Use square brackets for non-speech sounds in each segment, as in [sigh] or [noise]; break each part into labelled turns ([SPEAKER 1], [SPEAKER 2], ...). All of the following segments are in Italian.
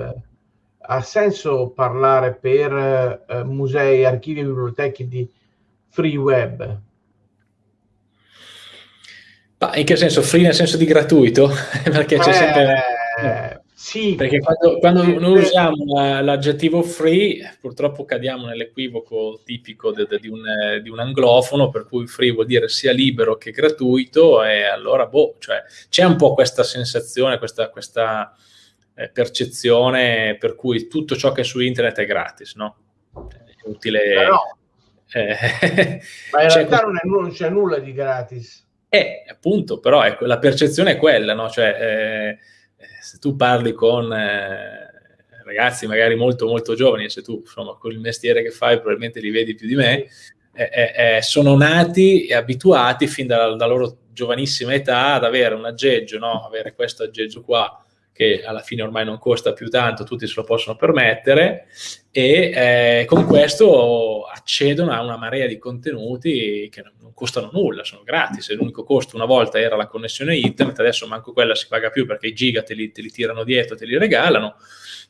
[SPEAKER 1] web? Ha senso parlare per eh, musei, archivi e biblioteche di free web?
[SPEAKER 2] Ma in che senso? Free nel senso di gratuito? [laughs] Perché c'è eh, sempre... Sì. Perché quando, quando noi usiamo l'aggettivo free, purtroppo cadiamo nell'equivoco tipico de, de, di, un, di, un, anglofono, per cui free vuol dire sia libero che gratuito, e allora, boh, cioè, c'è un po' questa sensazione, questa, questa percezione per cui tutto ciò che è su internet è gratis, no? È utile...
[SPEAKER 1] Però, eh, ma in realtà non, è, non, c'è nulla di gratis.
[SPEAKER 2] Eh, appunto, però ecco, la percezione è quella, no? Cioè, eh, se tu parli con eh, ragazzi magari molto molto giovani, se tu insomma con il mestiere che fai probabilmente li vedi più di me, eh, eh, eh sono nati e abituati fin dalla, dalla, loro giovanissima età ad avere un aggeggio, no? avere questo aggeggio qua che alla fine ormai non costa più tanto, tutti se lo possono permettere e eh, con questo accedono a una marea di contenuti che non costano nulla, sono gratis, l'unico costo una volta era la connessione internet, adesso manco quella si paga più perché i giga te li, te li tirano dietro, te li regalano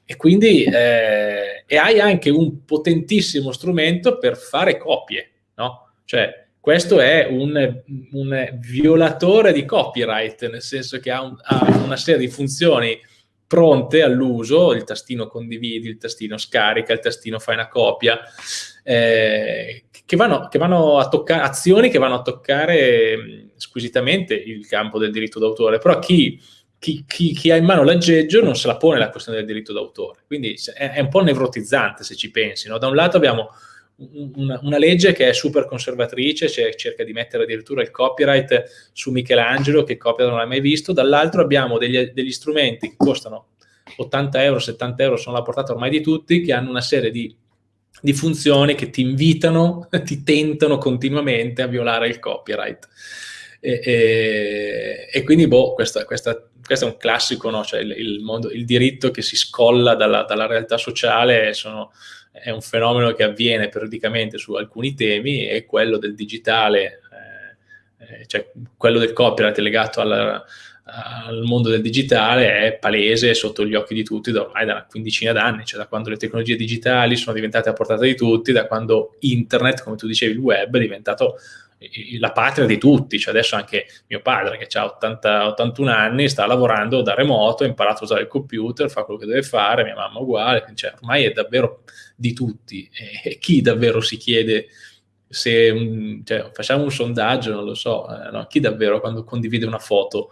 [SPEAKER 2] e quindi eh, e hai anche un potentissimo strumento per fare copie, no? Cioè questo è un, un, violatore di copyright, nel senso che ha, un, ha, una serie di funzioni pronte all'uso, il tastino condividi, il tastino scarica, il tastino fai una copia, eh, che, vanno, che vanno a toccare, azioni che vanno a toccare squisitamente il campo del diritto d'autore, però chi, chi, chi, chi, ha in mano l'aggeggio non se la pone la questione del diritto d'autore, quindi è, è un po' nevrotizzante se ci pensi, no? da un lato abbiamo una, una, legge che è super conservatrice, cioè cerca di mettere addirittura il copyright su Michelangelo, che copia non l'ha mai visto, dall'altro abbiamo degli, degli, strumenti che costano 80 euro, 70 euro, sono alla portata ormai di tutti, che hanno una serie di, di funzioni che ti invitano, [laughs] ti tentano continuamente a violare il copyright. E, e, e quindi, boh, questa, questa, questo è un classico, no? cioè il, il, mondo, il diritto che si scolla dalla, dalla realtà sociale sono è un fenomeno che avviene periodicamente su alcuni temi e quello del digitale, eh, eh cioè quello del copyright legato alla, al mondo del digitale è palese sotto gli occhi di tutti da ormai da una quindicina d'anni, cioè da quando le tecnologie digitali sono diventate a portata di tutti, da quando internet, come tu dicevi, il web è diventato la patria di tutti, cioè adesso anche mio padre che ha 80, 81 anni sta lavorando da remoto, ha imparato a usare il computer, fa quello che deve fare, mia mamma uguale, cioè ormai è davvero di tutti. E, chi davvero si chiede se cioè, facciamo un sondaggio, non lo so, eh, no? chi davvero quando condivide una foto,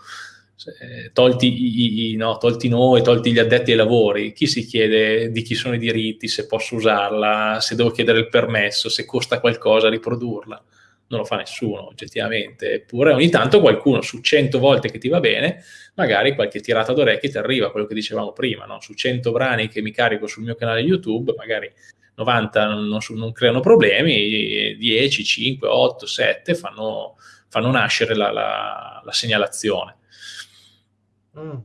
[SPEAKER 2] eh, tolti, i, i, no, tolti noi, tolti gli addetti ai lavori, chi si chiede di chi sono i diritti, se posso usarla, se devo chiedere il permesso, se costa qualcosa riprodurla non lo fa nessuno oggettivamente, eppure ogni tanto qualcuno su 100 volte che ti va bene, magari qualche tirata d'orecchie ti arriva, quello che dicevamo prima, no? su 100 brani che mi carico sul mio canale YouTube, magari 90 non, non, non creano problemi, 10, 5, 8, 7 fanno, fanno nascere la, la, la segnalazione.
[SPEAKER 1] Mm.